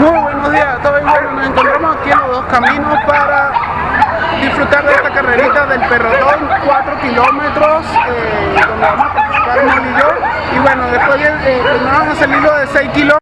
Muy buenos días a todos. Nos encontramos aquí en los dos caminos para disfrutar de esta carrerita del Perrotón, 4 kilómetros, eh, donde vamos a participar Mol y yo. Y bueno, después eh, primero vamos a el hilo de 6 kilómetros.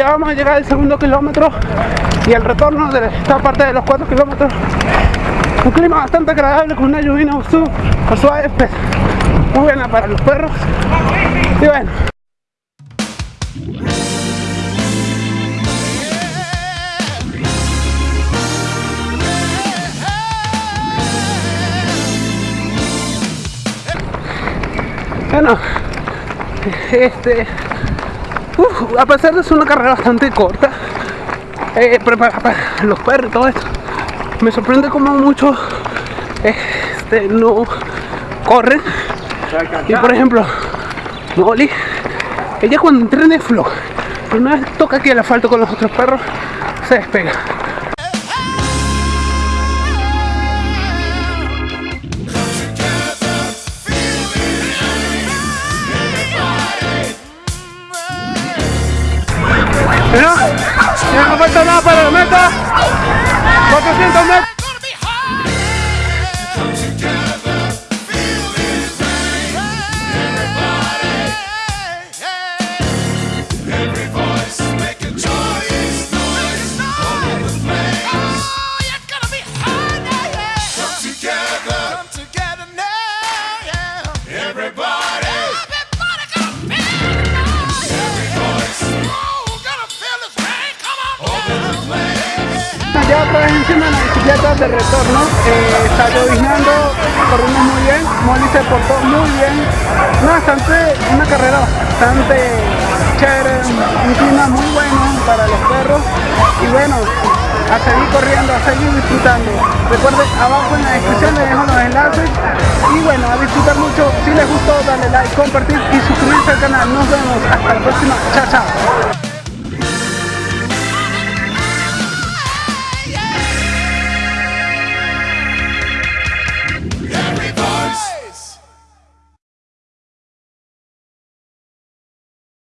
Ya vamos a llegar al segundo kilómetro y el retorno de esta parte de los 4 kilómetros. Un clima bastante agradable con una lluvia suave, pues, muy buena para los perros. Y bueno. Bueno, este, a pesar de ser una carrera bastante corta, eh, pero para, los perros y todo esto, me sorprende como muchos este, no corren. Y por ejemplo, Molly, ella cuando entrena floja, pero una vez toca aquí el asfalto con los otros perros, se despega. Ya no falta nada para la meta. 400 metros. Ya otra encima de la bicicleta de retorno, eh, está corrimos muy bien, Molly se portó muy bien, no, bastante, una carrera bastante chévere, un clima muy bueno para los perros y bueno, a seguir corriendo, a seguir disfrutando. Recuerden, abajo en la descripción les dejo los enlaces y bueno, a disfrutar mucho, si les gustó dale like, compartir y suscribirse al canal. Nos vemos hasta la próxima, chao chao.